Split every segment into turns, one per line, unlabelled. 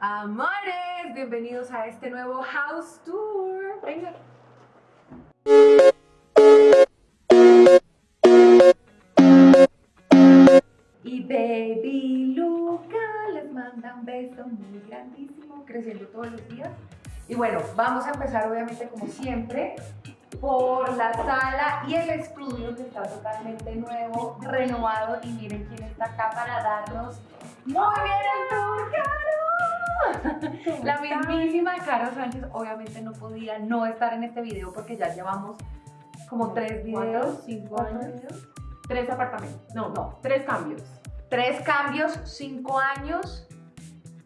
Amores, bienvenidos a este nuevo house tour. Venga. Y baby Luca les manda un beso muy grandísimo, creciendo todos los días. Y bueno, vamos a empezar obviamente como siempre por la sala y el estudio que está totalmente nuevo, renovado y miren quién está acá para darnos muy bien el. La mismísima Caro Sánchez obviamente no podía no estar en este video porque ya llevamos como tres videos,
cinco años, tres apartamentos, no, no, tres cambios.
Tres cambios, cinco años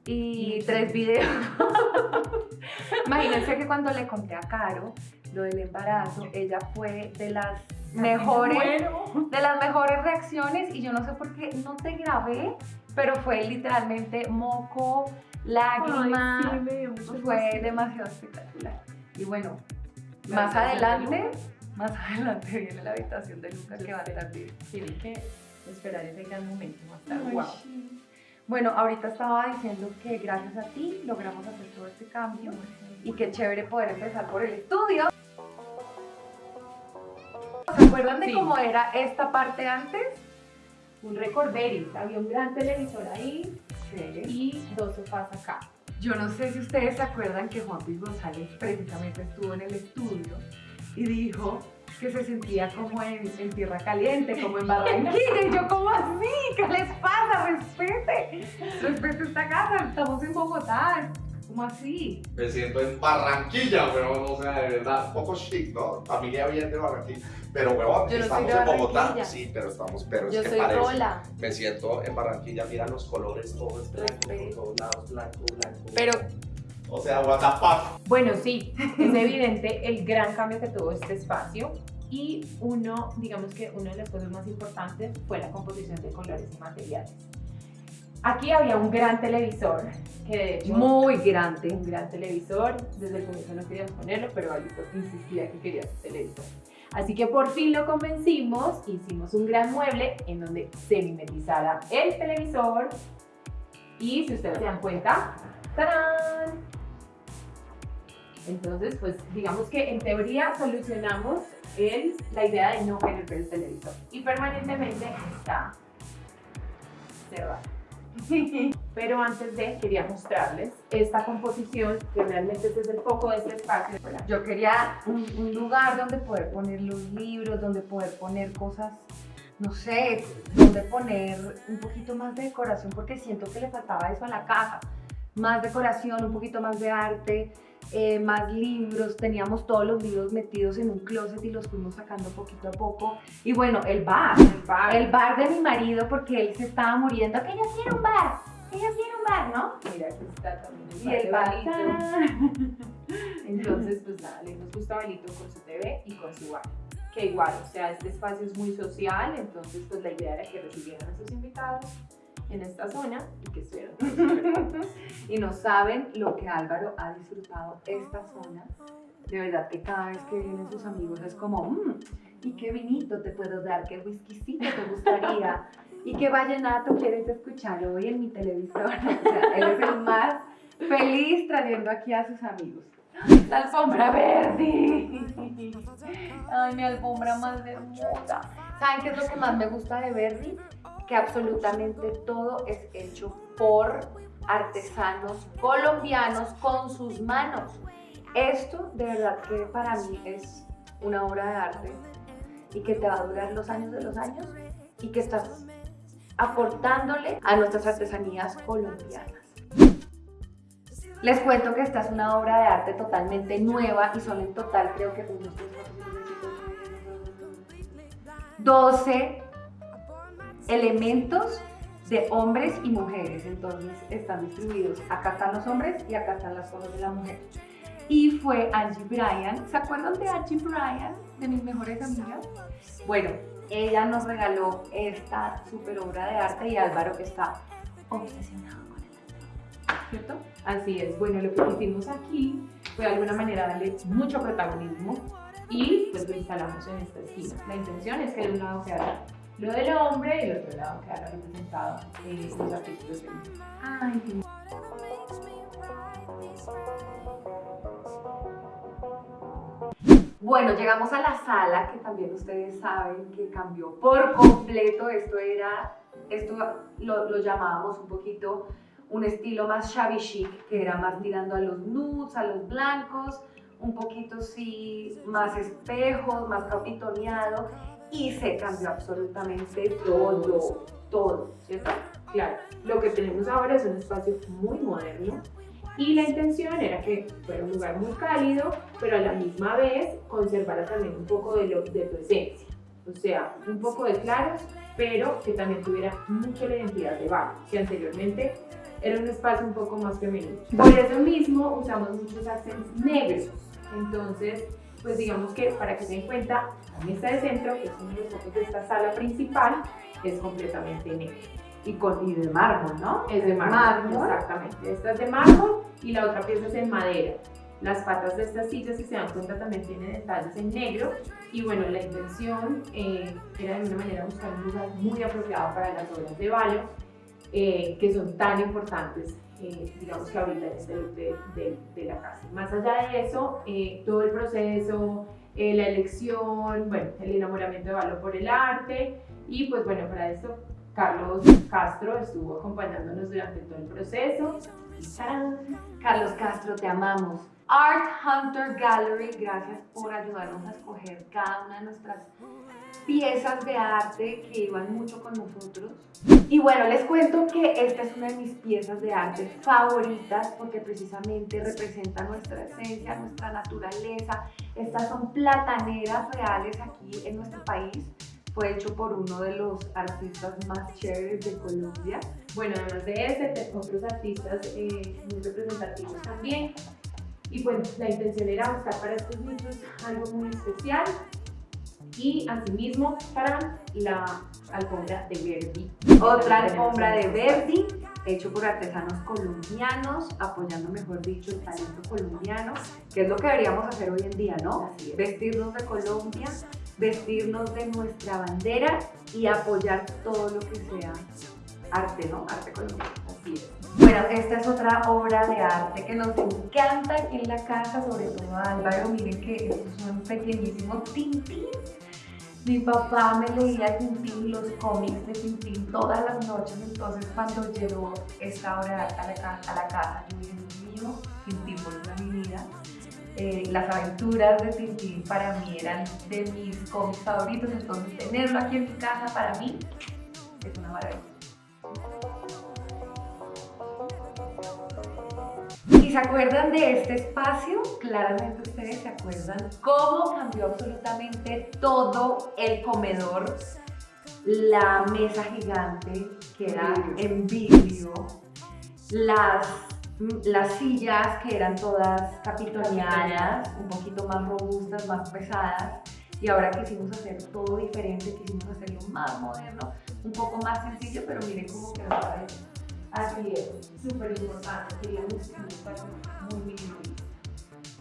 y tres videos. Imagínense que cuando le conté a Caro lo del embarazo, ella fue de las mejores, de las mejores reacciones y yo no sé por qué no te grabé, pero fue literalmente moco, lágrima, fue demasiado espectacular. Y bueno, más adelante, más adelante viene la habitación de Lucas que va a estar bien.
Tienen que esperar ese gran momento, va a estar guau.
Bueno, ahorita estaba diciendo que gracias a ti logramos hacer todo este cambio y qué chévere poder empezar por el estudio. ¿Se acuerdan de cómo era esta parte antes?
Un recorderis, había un gran televisor ahí y dos sofás acá.
Yo no sé si ustedes se acuerdan que Juan Luis González precisamente estuvo en el estudio y dijo que se sentía como en, en tierra caliente, como en Barranquilla. Y yo, ¿cómo así? ¿Qué les pasa? Respete. Respete esta casa. Estamos en Bogotá. ¿Cómo así?
Me siento en Barranquilla, weón, o sea, de verdad, un poco chic, ¿no? Familia bien de Barranquilla. Pero, weón,
Yo no soy
estamos
de
en Bogotá. Sí, pero estamos, pero es
Yo
que
soy
parece.
Rola.
Me siento en Barranquilla, mira los colores, todo es blanco, por todos lados, blanco, blanco.
Pero
O sea, what the fuck.
Bueno, sí, es evidente el gran cambio que tuvo este espacio y uno, digamos que una de las cosas más importantes fue la composición de colores y materiales. Aquí había un gran televisor, que de hecho
muy grande.
un gran televisor. Desde el comienzo no queríamos ponerlo, pero Alito insistía que quería un televisor. Así que por fin lo convencimos, hicimos un gran mueble en donde se mimetizara el televisor. Y si ustedes se dan cuenta, ¡tarán! Entonces, pues digamos que en teoría solucionamos el, la idea de no querer ver el televisor. Y permanentemente está cerrado. Pero antes de, quería mostrarles esta composición, que realmente es el foco de este espacio.
Yo quería un, un lugar donde poder poner los libros, donde poder poner cosas, no sé, donde poner un poquito más de decoración, porque siento que le faltaba eso a la casa. Más decoración, un poquito más de arte, eh, más libros. Teníamos todos los libros metidos en un closet y los fuimos sacando poquito a poco. Y bueno, el bar,
El bar.
el bar de mi marido, porque él se estaba muriendo. Que ella quiere un bar, que ella quiere un bar, ¿no?
Mira, aquí está también el
Y el
bar
bar.
Entonces, pues nada, le nos gusta Balito con su TV y con su bar. Que igual, o sea, este espacio es muy social, entonces pues la idea era que recibieran a sus invitados en esta zona y que súper
Y no saben lo que Álvaro ha disfrutado esta zona. De verdad que cada vez que vienen sus amigos es como, "Mm, ¿y qué vinito te puedo dar? ¿Qué whiskycito te gustaría? ¿Y qué vallenato quieres escuchar hoy en mi televisor? O sea, él es el más feliz trayendo aquí a sus amigos. La alfombra verde. Ay, mi alfombra más hermosa. ¿Saben qué es lo que más me gusta de Verdi? Que absolutamente todo es hecho por artesanos colombianos con sus manos. Esto de verdad que para mí es una obra de arte y que te va a durar los años de los años y que estás aportándole a nuestras artesanías colombianas. Les cuento que esta es una obra de arte totalmente nueva y son en total creo que 1, 2, 3, 12 elementos de hombres y mujeres. Entonces están distribuidos. Acá están los hombres y acá están las cosas de la mujer. Y fue Angie Bryan. ¿Se acuerdan de Angie Bryan? De mis mejores amigas. Bueno, ella nos regaló esta super obra de arte y Álvaro está obsesionado con ella.
¿cierto? Así es. Bueno, lo que hicimos aquí fue de alguna manera darle mucho protagonismo y pues lo instalamos en esta esquina. La intención es que de un lado quedara lo del hombre y el otro lado quedará representado en estos artículos.
Bueno, llegamos a la sala, que también ustedes saben que cambió por completo. Esto era, esto lo, lo llamábamos un poquito un estilo más shabby chic, que era más tirando a los nudes, a los blancos, un poquito sí, más espejos, más capitoneado y se cambió absolutamente todo, todo, ¿cierto?
Claro, lo que tenemos ahora es un espacio muy moderno y la intención era que fuera un lugar muy cálido, pero a la misma vez conservara también un poco de, lo, de tu esencia. O sea, un poco de claros, pero que también tuviera mucho la identidad de Bar, que anteriormente era un espacio un poco más femenino. Por eso mismo usamos muchos accents negros. Entonces, pues digamos que para que se den cuenta, la mesa de centro, que es uno de los focos de esta sala principal, es completamente negra.
Y, con, y de mármol, ¿no?
Es de mármol, exactamente. Esta es de mármol y la otra pieza es en madera. Las patas de estas sillas, si se dan cuenta, también tienen detalles en negro. Y bueno, la intención eh, era de alguna manera buscar un lugar muy apropiado para las obras de balo, eh, que son tan importantes, eh, digamos que ahorita en este look de, de, la casa. Más allá de eso, todo el proceso, la elección, bueno, el enamoramiento de Valo por el arte y pues bueno, para esto Carlos Castro estuvo acompañándonos durante todo el proceso.
Carlos Castro, te amamos. Art Hunter Gallery, gracias por ayudarnos a escoger cada una de nuestras piezas de arte que iban mucho con nosotros. Y bueno, les cuento que esta es una de mis piezas de arte favoritas porque precisamente representa nuestra esencia, nuestra naturaleza. Estas son plataneras reales aquí en nuestro país fue hecho por uno de los artistas más chéveres de Colombia.
Bueno, además de ese, otros artistas eh, muy representativos también. Y pues la intención era buscar para estos niños algo muy especial y asimismo para la alfombra de Verdi.
Otra alfombra de Verdi, hecho por artesanos colombianos, apoyando, mejor dicho, el talento colombiano, que es lo que deberíamos hacer hoy en día, ¿no? Vestirnos de Colombia vestirnos de nuestra bandera y apoyar todo lo que sea arte, ¿no? Arte colombiano. Así es. Bueno, esta es otra obra de arte que nos encanta aquí en la casa, sobre todo a Álvaro. Miren que estos son pequeñísimos Tintín. Mi papá me leía Tintín, los cómics de Tintín todas las noches, entonces cuando llegó esta obra a la, a la casa, yo dije, mío, Tintín por mi vida. Eh, las aventuras de Tintín para mí eran de mis cómics favoritos, entonces tenerlo aquí en mi casa para mí es una maravilla. Se acuerdan de este espacio? Claramente ustedes se acuerdan cómo cambió absolutamente todo el comedor, la mesa gigante que era en vidrio, las las sillas que eran todas capitoneadas, un poquito más robustas, más pesadas, y ahora quisimos hacer todo diferente, quisimos hacerlo más moderno, un poco más sencillo, pero miren cómo quedó
Así es, súper importante, queríamos un espacio muy minimalista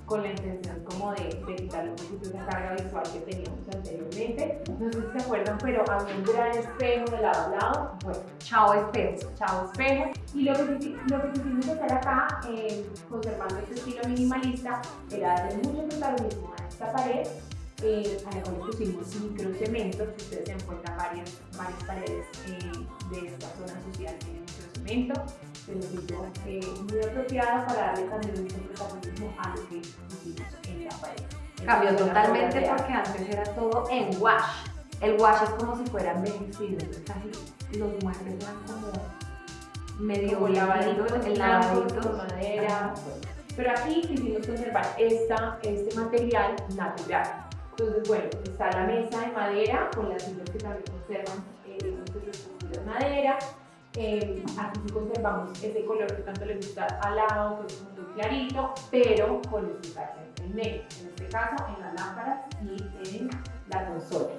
con la intención como de, de quitarle un poquito esa carga visual que teníamos anteriormente. No sé si se acuerdan, pero había un gran espejo de lado a lado. Bueno, chao espejo, chao espejo. Y lo que, lo que quisimos hacer acá, eh, conservando este estilo minimalista, era darle mucho protagonismo a esta pared eh, a la cual pusimos microcemento, si ustedes se encuentran varias, varias paredes eh, de esta zona social tienen se nos hizo eh, muy apropiada para darle también un protagonismo a lo que hicimos en la pared.
Cambió totalmente porque antes era todo en wash. El wash es como si fuera envejecido, casi los muebles eran como medio lavaditos,
el lavadito, madera. Pero aquí quisimos conservar esta, este material natural. Entonces, bueno, está la mesa de madera con las sillas que también conservan eh, de madera, eh, aquí sí conservamos ese color que tanto le gusta al lado, que es muy clarito, pero con el en negro, en este caso en las lámparas y en la consola.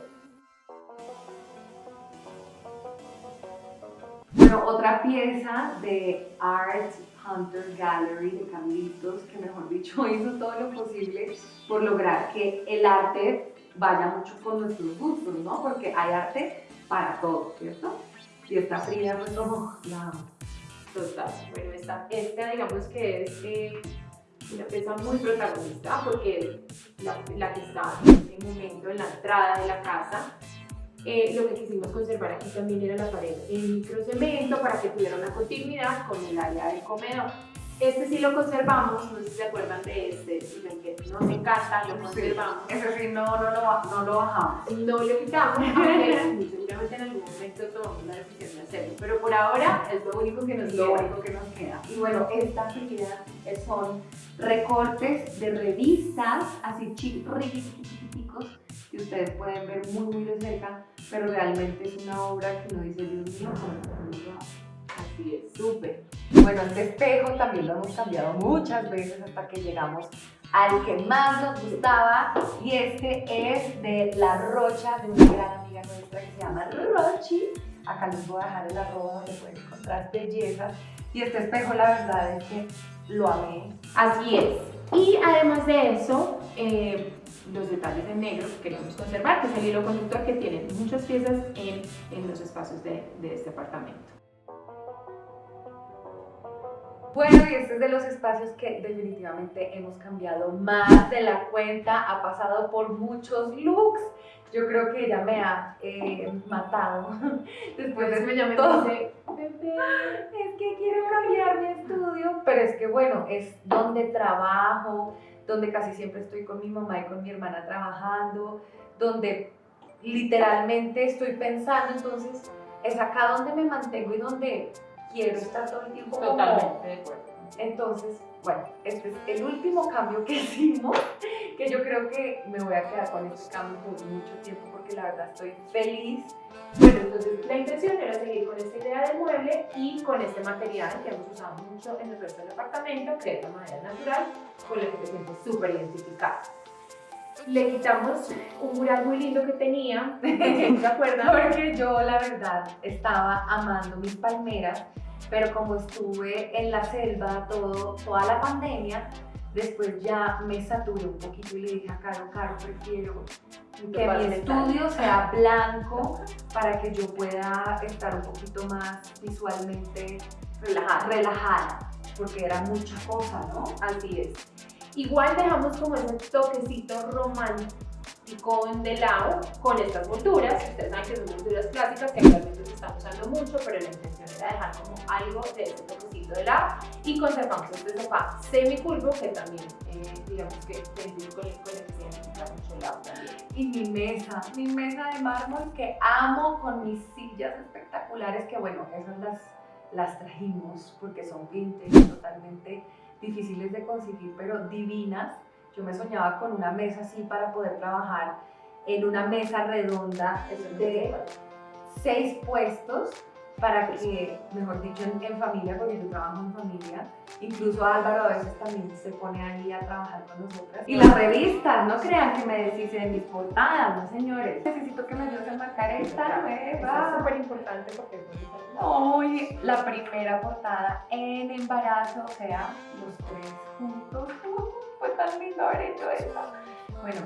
Bueno, otra pieza de Art Hunter Gallery de Carlitos, que mejor dicho hizo todo lo posible por lograr que el arte vaya mucho con nuestros gustos, ¿no? Porque hay arte para todo, ¿cierto? Y esta fría fue como, la
Total. Bueno, esta, esta digamos que es eh, una pieza muy protagonista porque la, la que está en este momento en la entrada de la casa eh, lo que quisimos conservar aquí también era la pared en microcemento para que tuviera una continuidad con el área del comedor. Este sí lo conservamos, no sé si se acuerdan de este, que nos encanta, lo conservamos.
Eso sí, no, no, lo, no lo bajamos.
No lo quitamos, aunque seguramente en algún momento tomamos la decisión de hacerlo, pero por ahora es lo único que nos
lo
queda.
único que nos queda. Y bueno, estas figuras son recortes de revistas, así chiquiticos, que ustedes pueden ver muy, muy de cerca, pero realmente es una obra que uno dice, Dios mío, ¿cómo lo hago?".
Así es, súper.
Bueno, este espejo también lo hemos cambiado muchas veces hasta que llegamos al que más nos gustaba y este es de La Rocha, de una gran amiga nuestra que se llama Rochi. Acá les voy a dejar el arroba donde pueden encontrar bellezas. Y este espejo la verdad es que lo amé.
Así es. Y además de eso, eh, los detalles en negro que queremos conservar, que es el hilo conductor que tiene muchas piezas en, en los espacios de, de este apartamento.
Bueno, y este es de los espacios que definitivamente hemos cambiado más de la cuenta, ha pasado por muchos looks. Yo creo que ella me ha eh, matado después de
me "Bebé".
Es que quiero cambiar mi estudio, pero es que bueno, es donde trabajo, donde casi siempre estoy con mi mamá y con mi hermana trabajando, donde literalmente estoy pensando, entonces es acá donde me mantengo y donde quiero estar todo el tiempo como-
Totalmente de acuerdo.
entonces, bueno, este es el último cambio que hicimos, que yo creo que me voy a quedar con este cambio por mucho tiempo porque la verdad estoy feliz.
Bueno, entonces la intención era seguir con esta idea del mueble y con este material que hemos usado mucho en el resto del apartamento, que es la madera natural, con la que te sientes súper identificada. Le quitamos un mural muy lindo que tenía, ¿se acuerdan?
Porque yo la verdad estaba amando mis palmeras, pero como estuve en la selva todo, toda la pandemia, después ya me saturé un poquito y le dije a Caro, Caro, prefiero que mi estudio sea blanco para que yo pueda estar un poquito más visualmente
relajada.
relajada, porque era mucha cosa, ¿no?
Así es. Igual dejamos como ese toquecito romántico de lado con estas molduras. Ustedes saben que son molduras clásicas que actualmente se están usando mucho, pero la intención era dejar como algo de ese toquecito de lado. Y conservamos este sofá semicurvo que también, eh, digamos que es con el identifica mucho lado también.
Y mi mesa, mi mesa de mármol que amo con mis sillas espectaculares, que bueno, esas las, las trajimos porque son vintage, totalmente difíciles de conseguir, pero divinas. Yo me soñaba con una mesa así para poder trabajar en una mesa redonda de seis puestos para que, mejor dicho, en, en familia, porque yo trabajo en familia, incluso Álvaro a veces también se pone ahí a trabajar con nosotras. Y las revistas, no crean que me deshice de mis portadas, no señores. Necesito que me ayudes a marcar esta
Eso
nueva.
es súper importante porque es muy
la primera portada en embarazo, o sea, los tres juntos. Fue tan lindo haber hecho esta. Bueno,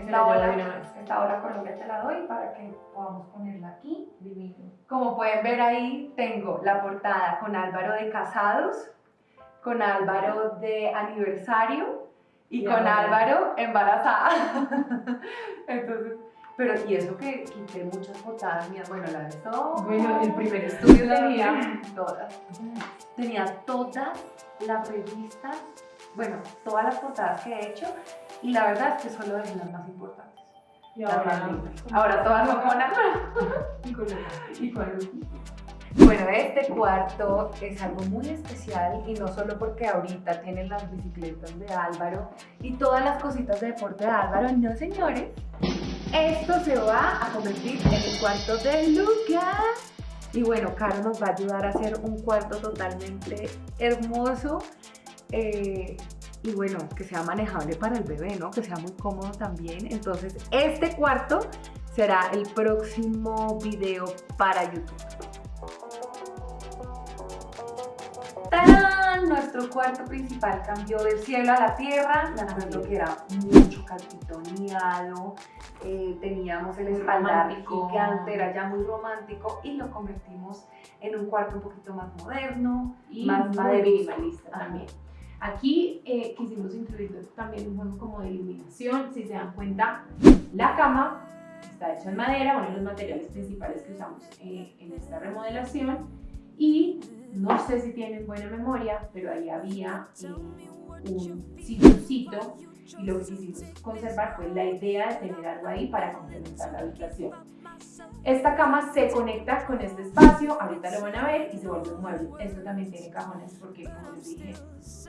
esta
la llevo
hora,
de una vez.
esta hora Colombia te la doy para que podamos ponerla aquí.
Divino.
Como pueden ver ahí, tengo la portada con Álvaro de casados, con Álvaro de aniversario y
Y
con. Álvaro embarazada. Entonces, pero y eso que quité muchas portadas mías, bueno, la de todo.
Bueno, el primer estudio
tenía todas. Tenía todas las revistas, bueno, todas las portadas que he hecho y la verdad es que solo dejé las más importantes.
Y
Las más
ahora,
lindas. Ahora todas
y con el-
y con. Bueno, este cuarto es algo muy especial y no solo porque ahorita tienen las bicicletas de Álvaro y todas las cositas de deporte de Álvaro, no señores. Esto se va a convertir en el cuarto de Lucas. Y bueno, Caro nos va a ayudar a hacer un cuarto totalmente hermoso eh, y bueno, que sea manejable para el bebé, ¿no? Que sea muy cómodo también. Entonces, este cuarto será el próximo video para YouTube. ¡Tarán! Nuestro cuarto principal cambió del cielo a la tierra. Me acuerdo que era mucho calpitoneado, eh, teníamos el espaldar
Romántico.
gigante, era ya muy romántico y lo convertimos en un cuarto un poquito más moderno,
y
Más
minimalista también. Aquí eh, quisimos incluir también un juego como de iluminación. Si se dan cuenta, la cama está hecha en madera, uno de los materiales principales que usamos eh, en esta remodelación. Y no sé si tienen buena memoria, pero ahí había eh, un silloncito y lo que quisimos conservar fue la idea de tener algo ahí para complementar la habitación. Esta cama se conecta con este espacio, ahorita lo van a ver y se vuelve un mueble. Esto también tiene cajones porque, como les dije,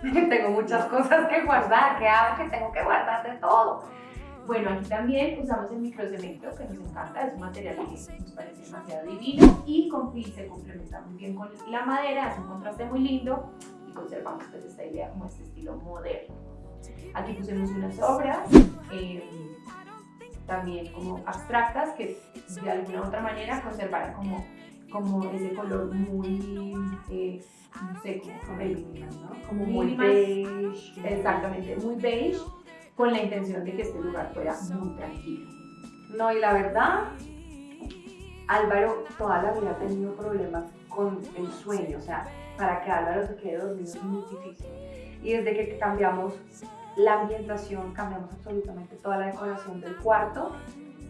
tengo muchas cosas que guardar, que hago que tengo que guardar de todo.
Bueno, aquí también usamos el microcemento que nos encanta, es un material que nos parece demasiado divino y se complementa muy bien con la madera, hace un contraste muy lindo y conservamos pues esta idea como este estilo moderno. Aquí pusimos unas obras, eh, también como abstractas, que de alguna u otra manera conservaran como, como ese color muy, eh, no sé, como ¿no? Como muy beige. Exactamente, muy beige, con la intención de que este lugar fuera muy tranquilo.
No, y la verdad, Álvaro toda la vida ha tenido problemas con el sueño, o sea, para que Álvaro se quede dormido es muy difícil. Y desde que cambiamos la ambientación, cambiamos absolutamente toda la decoración del cuarto.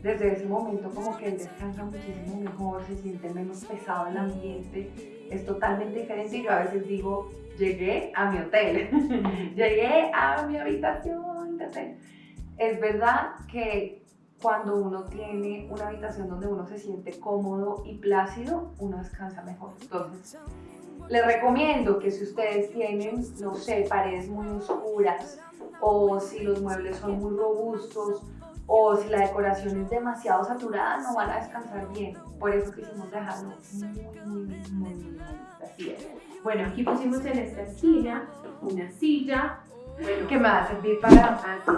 Desde ese momento como que él descansa muchísimo mejor, se siente menos pesado el ambiente, es totalmente diferente y yo a veces digo, llegué a mi hotel, llegué a mi habitación Es verdad que cuando uno tiene una habitación donde uno se siente cómodo y plácido, uno descansa mejor. Entonces, les recomiendo que si ustedes tienen, no sé, paredes muy oscuras, o si los muebles son muy robustos o si la decoración es demasiado saturada, no van a descansar bien. Por eso quisimos dejarlo muy, muy, muy, muy así
Bueno, aquí pusimos en esta esquina una silla
que me va a servir para
así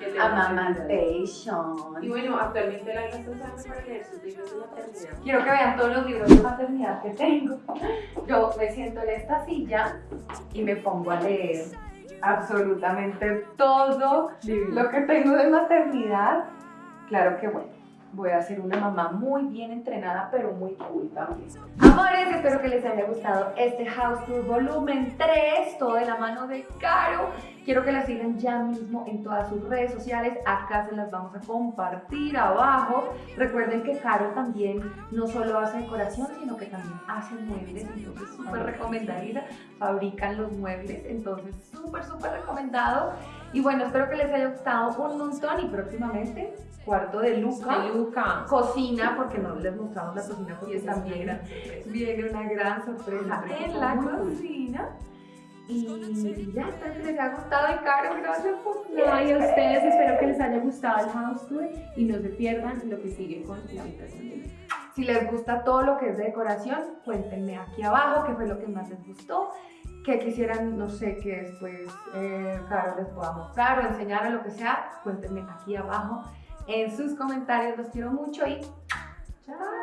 es, amamantation.
Y bueno, actualmente la está usando para leer sus libros de maternidad.
Quiero que vean todos los libros de maternidad que tengo. Yo me siento en esta silla y me pongo a leer absolutamente todo lo que tengo de maternidad. Claro que bueno, voy a ser una mamá muy bien entrenada, pero muy cool también. Amores, espero que les haya gustado este House Tour volumen 3, todo de la mano de Caro. Quiero que la sigan ya mismo en todas sus redes sociales. Acá se las vamos a compartir abajo. Recuerden que Caro también no solo hace decoración, sino que también hace muebles. Entonces, súper recomendada. Fabrican los muebles. Entonces, súper, súper recomendado. Y bueno, espero que les haya gustado un montón y próximamente cuarto de Luca.
De Luca.
Cocina, porque no les mostramos la cocina porque también viene una gran sorpresa en la cocina. Y ya, espero que les haya gustado y Caro, gracias por
no, y a ustedes espero que les haya gustado el house tour y no se pierdan lo que sigue con la habitación de
Si les gusta todo lo que es de decoración, cuéntenme aquí abajo qué fue lo que más les gustó, que quisieran, no sé, que después eh, Caro les pueda mostrar o enseñar o lo que sea, cuéntenme aquí abajo en sus comentarios. Los quiero mucho y chao.